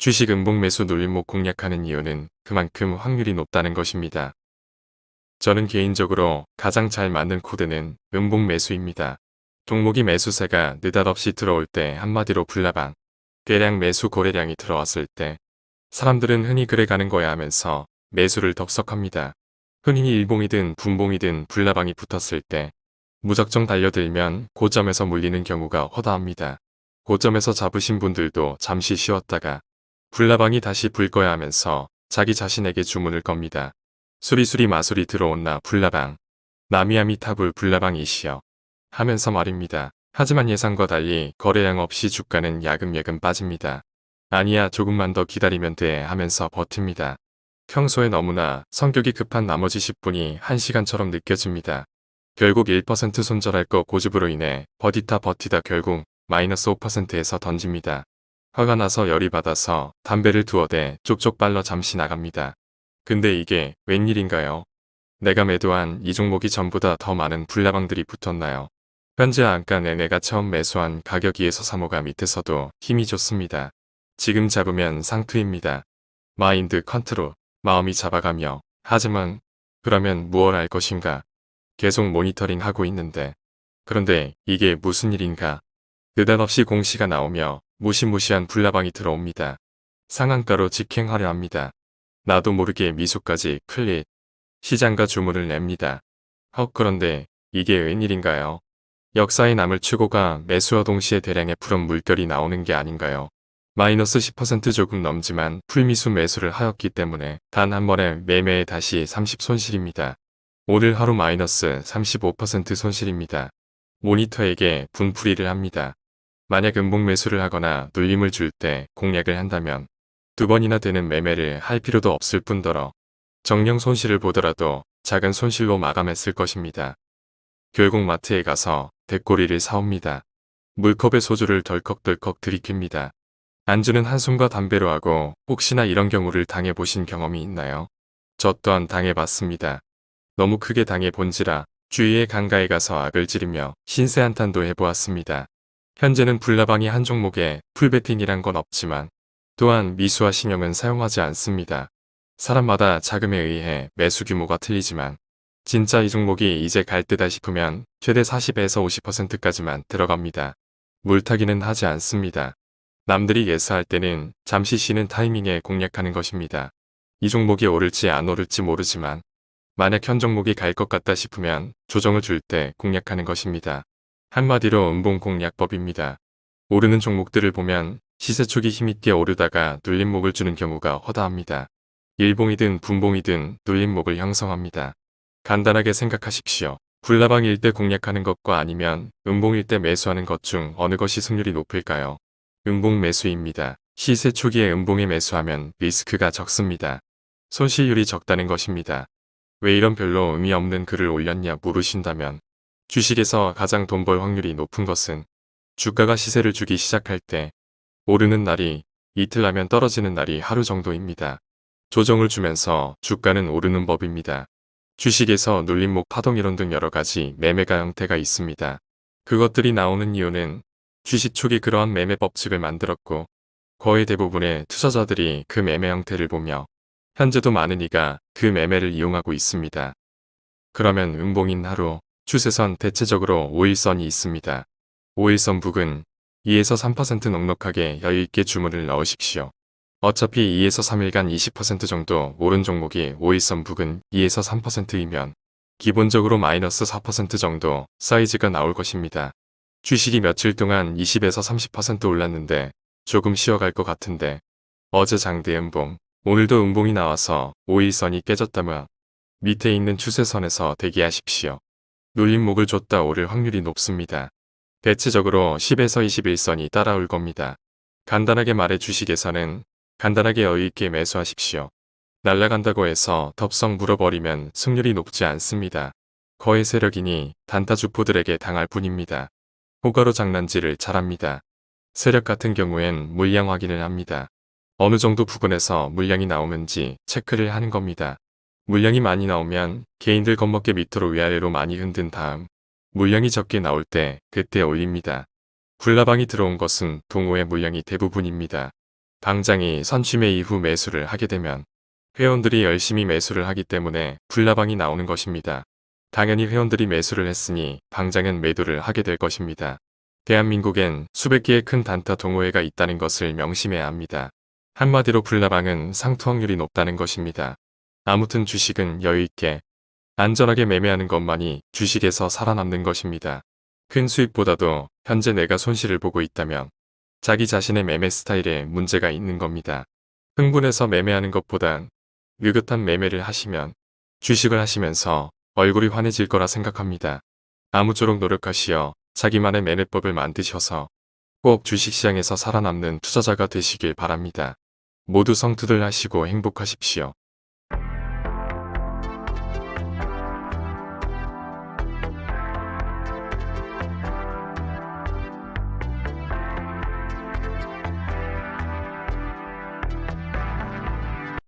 주식 음봉 매수 눌림목 공략하는 이유는 그만큼 확률이 높다는 것입니다. 저는 개인적으로 가장 잘 맞는 코드는 음봉 매수입니다. 종목이 매수세가 느닷없이 들어올 때 한마디로 불나방, 대량 매수 거래량이 들어왔을 때 사람들은 흔히 그래 가는 거야 하면서 매수를 덕석합니다. 흔히 일봉이든 분봉이든 불나방이 붙었을 때 무작정 달려들면 고점에서 물리는 경우가 허다합니다. 고점에서 잡으신 분들도 잠시 쉬었다가 불나방이 다시 불 거야 하면서 자기 자신에게 주문을 겁니다. 수리수리 마술이 들어온나 불나방 나미아미 타불 불나방이시여 하면서 말입니다. 하지만 예상과 달리 거래량 없이 주가는 야금야금 빠집니다. 아니야 조금만 더 기다리면 돼 하면서 버팁니다. 평소에 너무나 성격이 급한 나머지 10분이 1시간처럼 느껴집니다. 결국 1% 손절할 거 고집으로 인해 버티다 버티다 결국 마이너스 5%에서 던집니다. 화가 나서 열이 받아서 담배를 두어 대 쪽쪽 빨러 잠시 나갑니다. 근데 이게 웬일인가요? 내가 매도한 이 종목이 전보다 더 많은 불나방들이 붙었나요? 현재 단가 내 내가 처음 매수한 가격 2에서 3호가 밑에서도 힘이 좋습니다. 지금 잡으면 상투입니다. mind control, 마음이 잡아가며 하지만 그러면 무얼 할 것인가? 계속 모니터링 하고 있는데 그런데 이게 무슨 일인가? 느닷없이 공시가 나오며 무시무시한 불나방이 들어옵니다. 상한가로 직행하려 합니다. 나도 모르게 미소까지 클릿, 시장가 주문을 냅니다. 헉 그런데 이게 웬일인가요? 역사에 남을 추고가 매수와 동시에 대량의 푸른 물결이 나오는 게 아닌가요? 마이너스 10% 조금 넘지만 풀미수 매수를 하였기 때문에 단 한 번에 매매에 다시 30 손실입니다. 오늘 하루 마이너스 35% 손실입니다. 모니터에게 분풀이를 합니다. 만약 음봉 매수를 하거나 눌림을 줄 때 공략을 한다면 두 번이나 되는 매매를 할 필요도 없을 뿐더러 정령 손실을 보더라도 작은 손실로 마감했을 것입니다. 결국 마트에 가서 대꼬리를 사옵니다. 물컵에 소주를 덜컥덜컥 들이킵니다. 안주는 한숨과 담배로 하고 혹시나 이런 경우를 당해보신 경험이 있나요? 저 또한 당해봤습니다. 너무 크게 당해본지라 주위의 강가에 가서 악을 지르며 신세 한탄도 해보았습니다. 현재는 불나방이 한 종목에 풀베팅이란 건 없지만 또한 미수와 신용은 사용하지 않습니다. 사람마다 자금에 의해 매수 규모가 틀리지만 진짜 이 종목이 이제 갈 때다 싶으면 최대 40에서 50%까지만 들어갑니다. 물타기는 하지 않습니다. 남들이 예스할 때는 잠시 쉬는 타이밍에 공략하는 것입니다. 이 종목이 오를지 안 오를지 모르지만 만약 현 종목이 갈 것 같다 싶으면 조정을 줄 때 공략하는 것입니다. 한마디로 음봉 공략법입니다. 오르는 종목들을 보면 시세 초기 힘있게 오르다가 눌림목을 주는 경우가 허다합니다. 일봉이든 분봉이든 눌림목을 형성합니다. 간단하게 생각하십시오. 불나방일 때 공략하는 것과 아니면 음봉일 때 매수하는 것 중 어느 것이 승률이 높을까요? 음봉 매수입니다. 시세 초기에 음봉에 매수하면 리스크가 적습니다. 손실률이 적다는 것입니다. 왜 이런 별로 의미 없는 글을 올렸냐 물으신다면 주식에서 가장 돈 벌 확률이 높은 것은 주가가 시세를 주기 시작할 때 오르는 날이 이틀 나면 떨어지는 날이 하루 정도입니다. 조정을 주면서 주가는 오르는 법입니다. 주식에서 눌림목 파동 이론 등 여러가지 매매가 형태가 있습니다. 그것들이 나오는 이유는 주식 초기 그러한 매매 법칙을 만들었고 거의 대부분의 투자자들이 그 매매 형태를 보며 현재도 많은 이가 그 매매를 이용하고 있습니다. 그러면 음봉인 하루 추세선 대체적으로 5일선이 있습니다. 5일선 북은 2에서 3% 넉넉하게 여유있게 주문을 넣으십시오. 어차피 2에서 3일간 20% 정도 오른 종목이 5일선 북은 2에서 3%이면 기본적으로 마이너스 4% 정도 사이즈가 나올 것입니다. 주식이 며칠 동안 20에서 30% 올랐는데 조금 쉬어갈 것 같은데 어제 장대 음봉, 오늘도 음봉이 나와서 5일선이 깨졌다면 밑에 있는 추세선에서 대기하십시오. 눌림목을 줬다 오를 확률이 높습니다. 대체적으로 10에서 21선이 따라올 겁니다. 간단하게 말해 주식에서는 간단하게 여유있게 매수하십시오. 날라간다고 해서 덥석 물어버리면 승률이 높지 않습니다. 거의 세력이니 단타 주포들에게 당할 뿐입니다. 호가로 장난질을 잘합니다. 세력 같은 경우엔 물량 확인을 합니다. 어느 정도 부근에서 물량이 나오는지 체크를 하는 겁니다. 물량이 많이 나오면 개인들 겁먹게 밑으로 위아래로 많이 흔든 다음 물량이 적게 나올 때 그때 올립니다. 불나방이 들어온 것은 동호회 물량이 대부분입니다. 방장이 선취매 이후 매수를 하게 되면 회원들이 열심히 매수를 하기 때문에 불나방이 나오는 것입니다. 당연히 회원들이 매수를 했으니 방장은 매도를 하게 될 것입니다. 대한민국엔 수백 개의 큰 단타 동호회가 있다는 것을 명심해야 합니다. 한마디로 불나방은 상투 확률이 높다는 것입니다. 아무튼 주식은 여유있게 안전하게 매매하는 것만이 주식에서 살아남는 것입니다. 큰 수익보다도 현재 내가 손실을 보고 있다면 자기 자신의 매매 스타일에 문제가 있는 겁니다. 흥분해서 매매하는 것보단 느긋한 매매를 하시면 주식을 하시면서 얼굴이 환해질 거라 생각합니다. 아무쪼록 노력하시어 자기만의 매매법을 만드셔서 꼭 주식시장에서 살아남는 투자자가 되시길 바랍니다. 모두 성투들 하시고 행복하십시오.